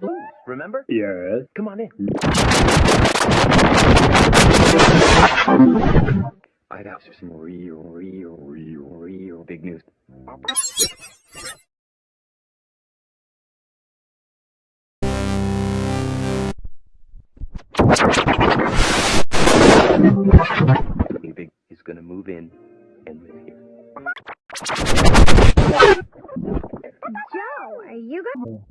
Blue, remember? Yes. Come on in. I got some real, real, real, real big news. Something big is gonna move in and live here. Joe, are you going?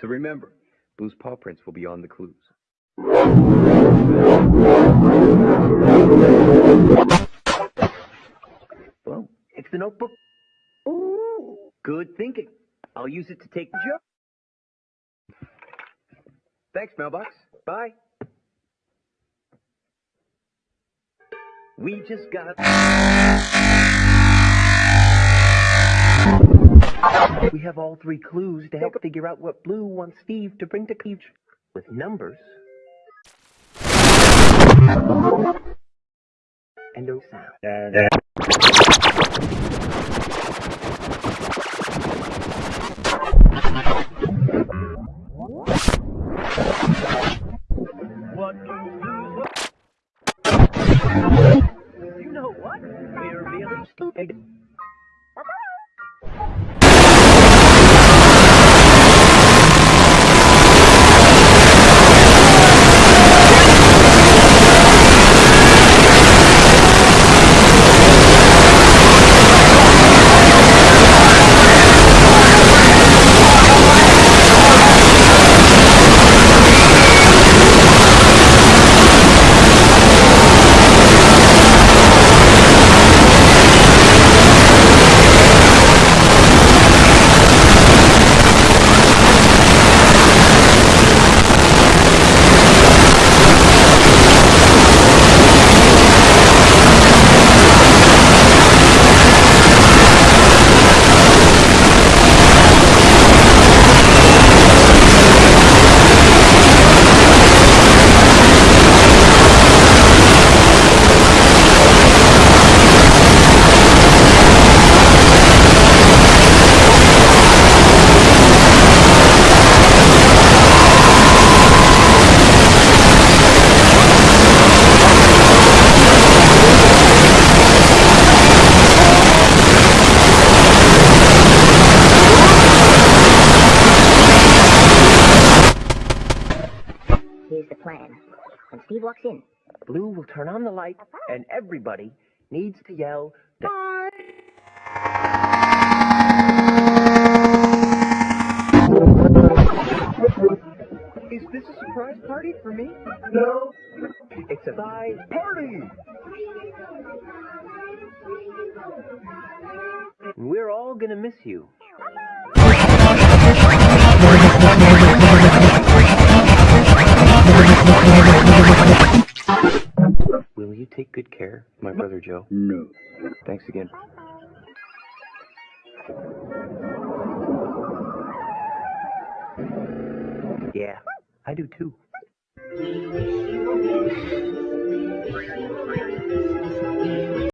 So remember, Blue's paw prints will be on the clues. Well, it's the notebook. Ooh, good thinking. I'll use it to take the joke. Thanks, mailbox. Bye. We just got. We have all three clues to help figure out what Blue wants Steve to bring to Cleave with numbers and no sound. What You Here's the plan. When Steve walks in, Blue will turn on the light, and everybody needs to yell. Bye! Is this a surprise party for me? No. It's a bye party. We're all gonna miss you. Joe? No. Thanks again. Yeah, I do too.